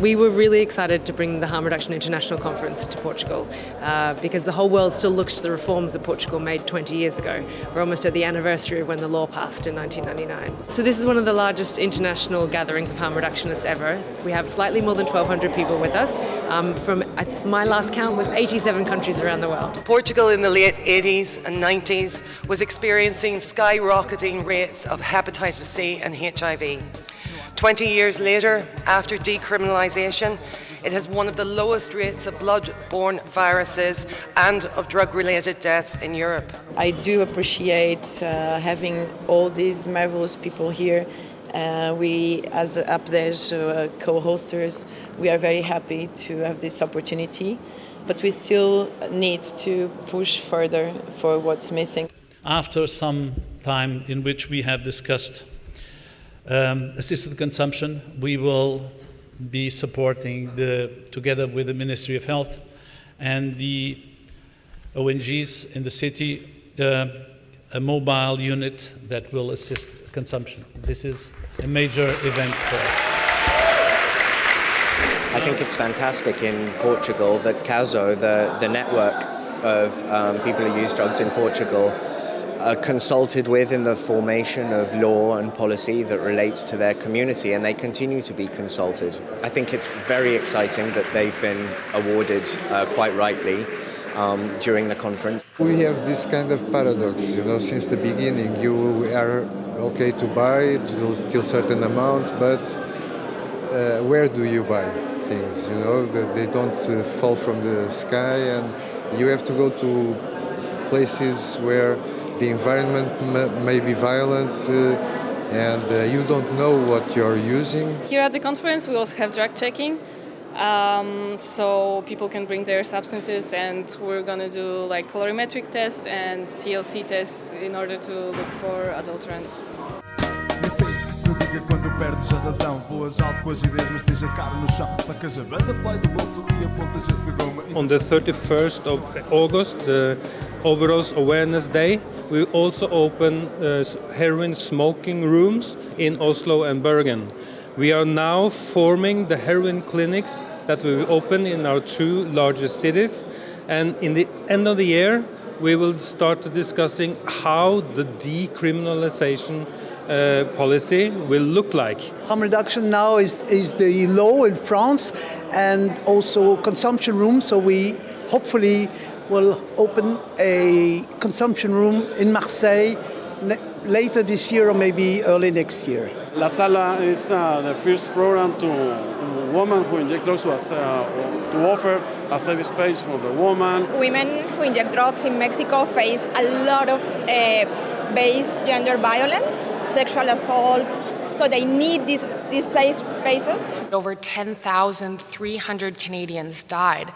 We were really excited to bring the Harm Reduction International Conference to Portugal uh, because the whole world still looks to the reforms that Portugal made 20 years ago. We're almost at the anniversary of when the law passed in 1999. So this is one of the largest international gatherings of harm reductionists ever. We have slightly more than 1,200 people with us um, from, my last count was 87 countries around the world. Portugal in the late 80s and 90s was experiencing skyrocketing rates of hepatitis C and HIV. 20 years later, after decriminalisation, it has one of the lowest rates of blood-borne viruses and of drug-related deaths in Europe. I do appreciate uh, having all these marvelous people here. Uh, we, as APDES uh, co-hosters, we are very happy to have this opportunity, but we still need to push further for what's missing. After some time in which we have discussed um, assisted consumption, we will be supporting the, together with the Ministry of Health and the ONGs in the city, uh, a mobile unit that will assist consumption. This is a major event for us. I think it's fantastic in Portugal that CASO, the, the network of um, people who use drugs in Portugal, are consulted with in the formation of law and policy that relates to their community and they continue to be consulted. I think it's very exciting that they've been awarded uh, quite rightly um, during the conference. We have this kind of paradox, you know, since the beginning. You are okay to buy till certain amount, but uh, where do you buy things? You know, that they don't uh, fall from the sky and you have to go to places where the environment may be violent uh, and uh, you don't know what you're using. Here at the conference we also have drug checking. Um, so people can bring their substances and we're going to do like colorimetric tests and TLC tests in order to look for adulterants. Perdes a razão Voas alto com mas tens a cara no chão. A butterfly do bolso e apontas On the 31st of August, uh, Overdose Awareness Day, we also open uh, heroin smoking rooms in Oslo and Bergen. We are now forming the heroin clinics that we will open in our two largest cities. And in the end of the year we will start discussing how the decriminalization uh, policy will look like. Harm reduction now is, is the law in France and also consumption room, so we hopefully will open a consumption room in Marseille later this year or maybe early next year. La Sala is uh, the first program to women who inject drugs was, uh, to offer a safe space for the woman. Women who inject drugs in Mexico face a lot of uh, base gender violence sexual assaults, so they need these, these safe spaces. Over 10,300 Canadians died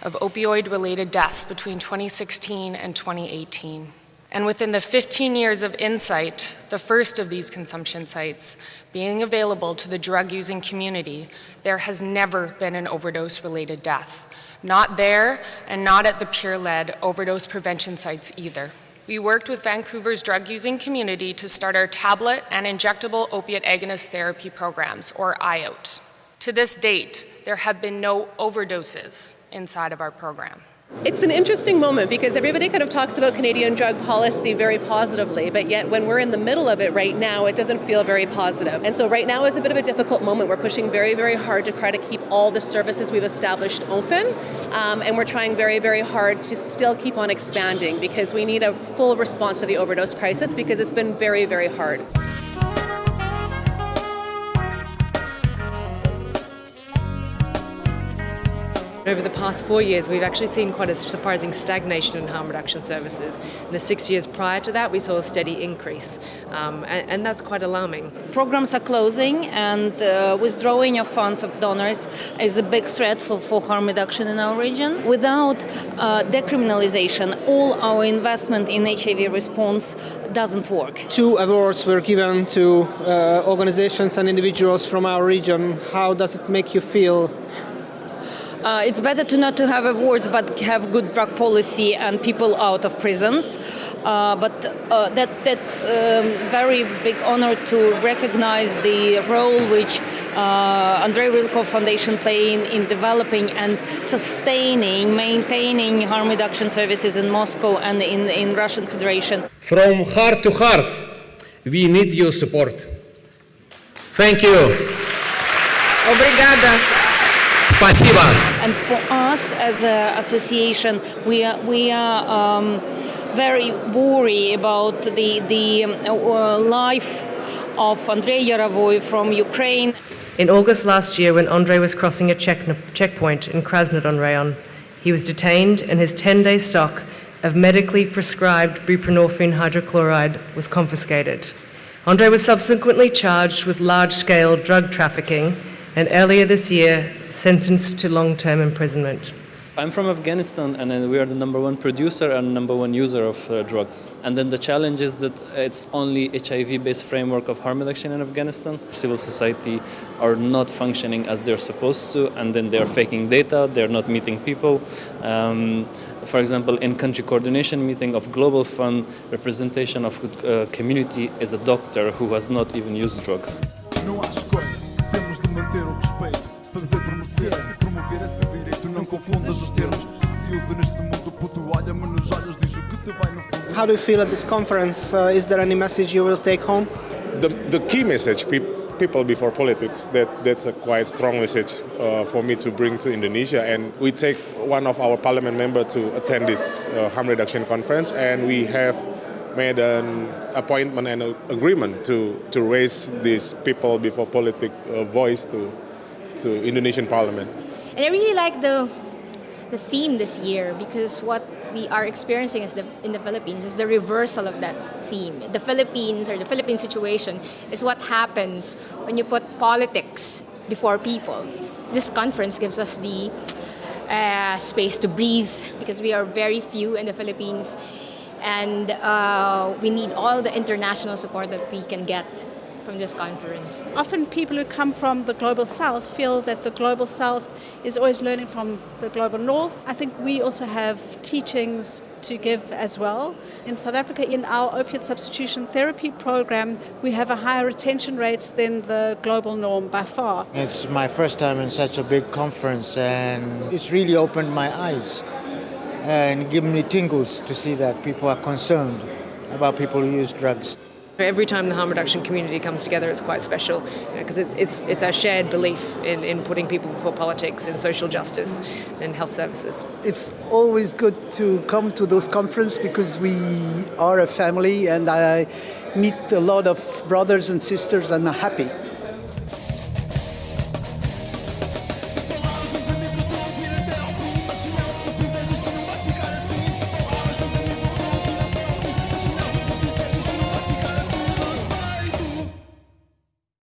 of opioid-related deaths between 2016 and 2018. And within the 15 years of Insite, the first of these consumption sites, being available to the drug-using community, there has never been an overdose-related death. Not there, and not at the peer-led overdose prevention sites either. We worked with Vancouver's drug-using community to start our tablet and injectable opiate agonist therapy programs, or IOT. To this date, there have been no overdoses inside of our program. It's an interesting moment because everybody kind of talks about Canadian drug policy very positively, but yet when we're in the middle of it right now, it doesn't feel very positive. And so right now is a bit of a difficult moment. We're pushing very, very hard to try to keep all the services we've established open, um, and we're trying very, very hard to still keep on expanding because we need a full response to the overdose crisis because it's been very, very hard. Over the past four years, we've actually seen quite a surprising stagnation in harm reduction services. In the six years prior to that, we saw a steady increase, um, and, and, that's quite alarming. Programs are closing, and uh, withdrawing of funds of donors is a big threat for, for harm reduction in our region. Without uh, decriminalization, all our investment in HIV response doesn't work. Two awards were given to uh, organizations and individuals from our region. How does it make you feel uh, it's better to not to have awards but have good drug policy and people out of prisons. Uh, but uh, that that's um, very big honor to recognize the role which uh, Andrei Rylkov Foundation play in, in developing and sustaining, maintaining harm reduction services in Moscow and in, in Russian Federation. From heart to heart, we need your support. Thank you. Obrigada. Спасибо. And for us as an association, we are, we are um, very worried about the, the uh, life of Andrei Yarovoy from Ukraine. In August last year, when Andrei was crossing a check, checkpoint in Krasnodon rayon, he was detained and his 10 day stock of medically prescribed buprenorphine hydrochloride was confiscated. Andrei was subsequently charged with large scale drug trafficking and earlier this year sentenced to long term imprisonment. I'm from Afghanistan and uh, we are the number one producer and number one user of uh, drugs. And then the challenge is that it's only HIV based framework of harm reduction in Afghanistan. Civil society are not functioning as they're supposed to and then they're faking data, they're not meeting people. Um, for example, in country coordination meeting of Global Fund, representation of uh, community is a doctor who has not even used drugs. How do you feel at this conference? Uh, is there any message you will take home? The, the key message, pe people before politics, that, that's a quite strong message uh, for me to bring to Indonesia. And we take one of our parliament members to attend this uh, harm reduction conference, and we have made an appointment and an agreement to, to raise this people before politics uh, voice to, to Indonesian parliament. And I really like the the theme this year because what we are experiencing is the, in the Philippines is the reversal of that theme. The Philippines or the Philippine situation is what happens when you put politics before people. This conference gives us the uh, space to breathe because we are very few in the Philippines and uh, we need all the international support that we can get from this conference. Often people who come from the global south feel that the global south is always learning from the global north. I think we also have teachings to give as well. In South Africa, in our opiate substitution therapy program, we have a higher retention rates than the global norm by far. It's my first time in such a big conference and it's really opened my eyes and given me tingles to see that people are concerned about people who use drugs. Every time the harm reduction community comes together, it's quite special because you know, it's, it's, it's our shared belief in, in putting people before politics and social justice and health services. It's always good to come to those conferences because we are a family and I meet a lot of brothers and sisters and I'm happy.